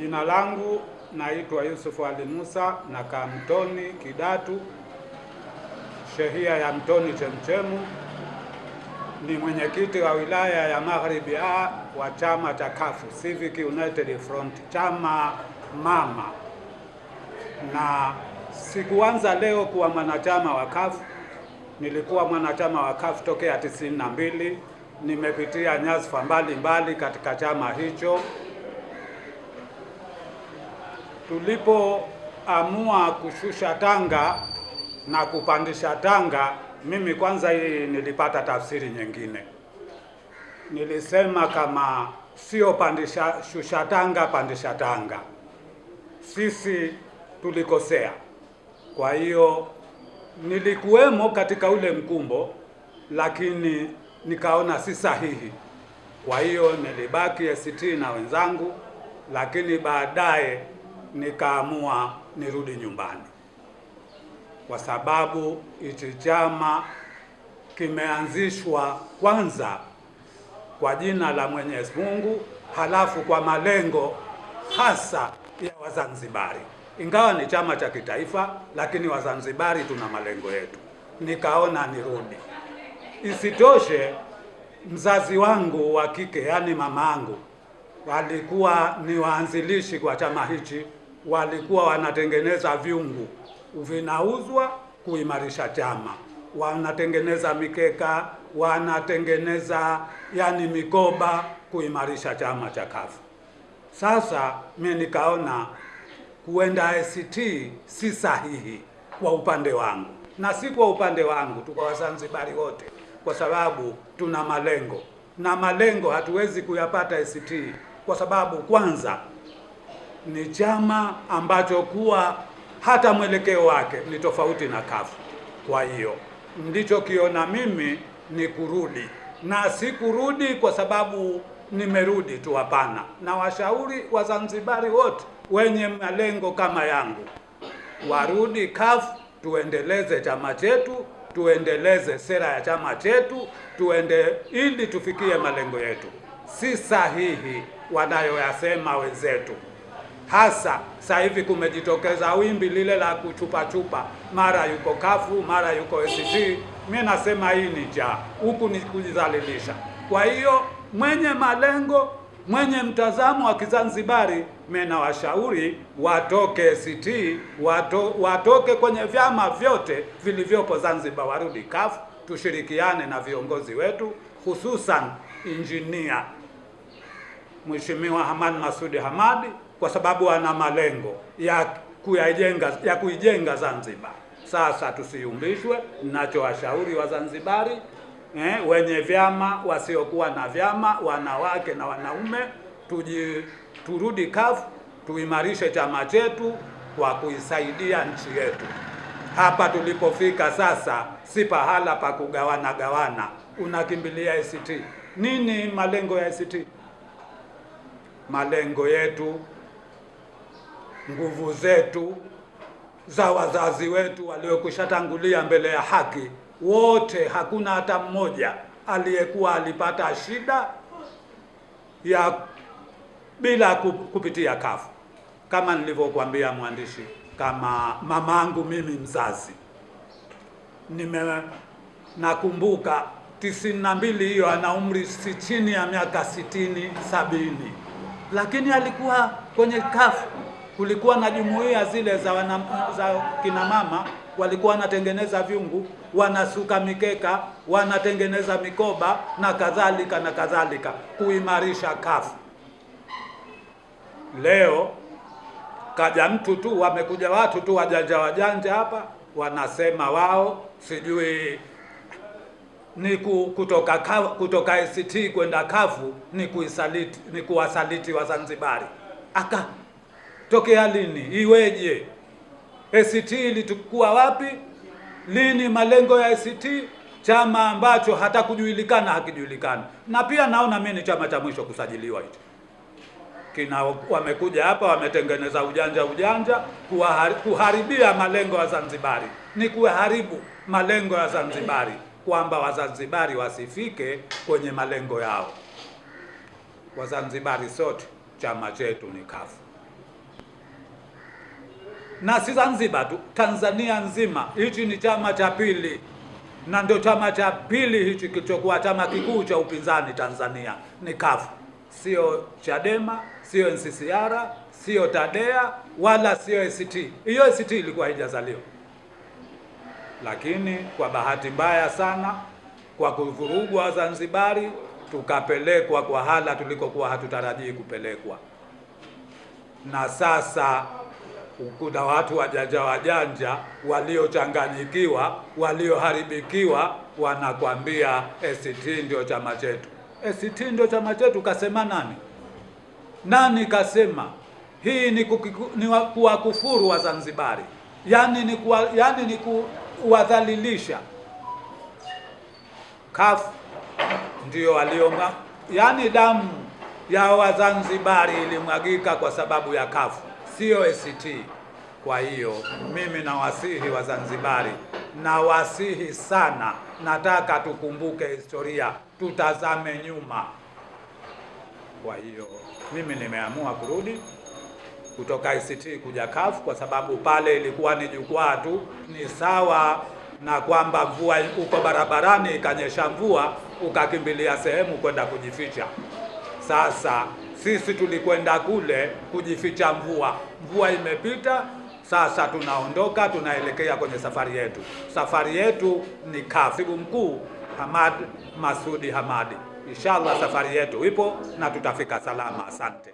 Jina langu naitwa Yusufu Ali Musa, nakaa Mtoni Kidatu, shehia ya Mtoni Chemchemu. Ni mwenyekiti wa wilaya ya Magharibi A wa chama cha kafu Civic United Front, chama mama, na sikuanza leo kuwa mwanachama wa kafu Nilikuwa mwanachama wa kafu tokea tisini na mbili. Nimepitia nyadhifa mbalimbali katika chama hicho. Tulipoamua kushusha tanga na kupandisha tanga, mimi kwanza hii nilipata tafsiri nyingine. Nilisema kama sio pandisha shusha tanga, pandisha tanga, sisi tulikosea. Kwa hiyo nilikuwemo katika ule mkumbo, lakini nikaona si sahihi. Kwa hiyo nilibaki ACT na wenzangu, lakini baadaye nikaamua nirudi nyumbani, kwa sababu hichi chama kimeanzishwa kwanza kwa jina la Mwenyezi Mungu, halafu kwa malengo hasa ya Wazanzibari. Ingawa ni chama cha kitaifa, lakini Wazanzibari tuna malengo yetu, nikaona nirudi. Isitoshe, mzazi wangu wa kike, yaani mama yangu, walikuwa ni waanzilishi kwa chama hichi, walikuwa wanatengeneza vyungu. Vinauzwa kuimarisha chama, wanatengeneza mikeka, wanatengeneza yani mikoba kuimarisha chama cha kafu. Sasa mimi nikaona kuenda ACT si sahihi kwa upande wangu, na si kwa upande wangu tu, kwa Wazanzibari wote, kwa sababu tuna malengo. Na malengo hatuwezi kuyapata ACT kwa sababu kwanza ni chama ambacho kuwa hata mwelekeo wake ni tofauti na kafu Kwa hiyo nilichokiona mimi ni kurudi, na si kurudi kwa sababu nimerudi tu, hapana. Na washauri Wazanzibari wote wenye malengo kama yangu warudi kafu tuendeleze chama chetu, tuendeleze sera ya chama chetu, tuende ili tufikie malengo yetu. Si sahihi wanayoyasema wenzetu hasa sasa hivi kumejitokeza wimbi lile la kuchupachupa, mara yuko kafu mara yuko ACT. Mimi nasema hii ni jaa, huku ni kujidhalilisha. Kwa hiyo mwenye malengo, mwenye mtazamo wa Kizanzibari, mimi nawashauri watoke ACT, wato, watoke kwenye vyama vyote vilivyopo Zanzibar, warudi kafu, tushirikiane na viongozi wetu, hususan injinia Mheshimiwa Hamad Masudi Hamadi kwa sababu ana malengo ya kuyajenga ya kuijenga Zanzibar. Sasa tusiumbishwe. Ninachowashauri Wazanzibari eh, wenye vyama, wasiokuwa na vyama, wanawake na wanaume, tuji, turudi CUF, tuimarishe chama chetu kwa kuisaidia nchi yetu. Hapa tulipofika sasa si pahala pa kugawana gawana, unakimbilia ACT. Nini malengo ya ACT? Malengo yetu nguvu zetu za wazazi wetu waliokushatangulia mbele ya haki, wote, hakuna hata mmoja aliyekuwa alipata shida ya bila kupitia kafu. Kama nilivyokuambia mwandishi, kama mamangu mimi mzazi, nime nakumbuka tisini na mbili, hiyo ana umri si chini ya miaka sitini sabini, lakini alikuwa kwenye CUF kulikuwa na jumuiya zile za, wana, za kina mama walikuwa wanatengeneza vyungu, wanasuka mikeka, wanatengeneza mikoba na kadhalika na kadhalika, kuimarisha kafu. Leo kaja mtu tu, wamekuja watu tu wajanja wajanja hapa, wanasema wao sijui ni kutoka kutoka ACT kwenda kafu ni kuisaliti, ni kuwasaliti Wazanzibari aka tokea lini? Iweje? ACT ilitukua wapi? Lini malengo ya ACT? Chama ambacho hata kujulikana hakijulikani. Na pia naona mimi ni chama cha mwisho kusajiliwa hicho. Kina wamekuja hapa wametengeneza ujanja ujanja kuhari, kuharibia malengo ya Zanzibari. Ni kuharibu malengo ya Zanzibari kwamba Wazanzibari wasifike kwenye malengo yao. Wazanzibari sote chama chetu ni CUF. Na si Zanzibar tu, Tanzania nzima. Hichi ni chama cha pili. Na ndio chama cha pili hichi kilichokuwa chama kikuu cha upinzani Tanzania. Ni kafu sio Chadema, sio NCCR, sio Tadea wala sio ACT. Hiyo ACT ilikuwa haijazaliwa, lakini kwa bahati mbaya sana, kwa kuvurugwa Wazanzibari, tukapelekwa kwa hala tulikokuwa hatutarajii kupelekwa, na sasa kuna watu wajanja wajanja waliochanganyikiwa walioharibikiwa, wanakwambia ACT ndio chama chetu. ACT ndio chama chetu, kasema nani? Nani kasema? Hii ni, ni wa- kuwakufuru Wazanzibari, yani ni kuwa, yani ni kuwadhalilisha. CUF ndio walioma, yani damu ya Wazanzibari ilimwagika kwa sababu ya CUF, sio ACT. Kwa hiyo mimi nawasihi Wazanzibari, nawasihi sana, nataka tukumbuke historia, tutazame nyuma. Kwa hiyo mimi nimeamua kurudi kutoka ICT kuja CUF kwa sababu pale ilikuwa ni jukwaa tu, ni sawa na kwamba mvua uko barabarani ikanyesha mvua ukakimbilia sehemu kwenda kujificha. Sasa sisi tulikwenda kule kujificha mvua, mvua imepita, sasa tunaondoka, tunaelekea kwenye safari yetu. Safari yetu ni. Katibu mkuu Hamad Masudi Hamadi. Inshallah safari yetu ipo na tutafika salama. Asante.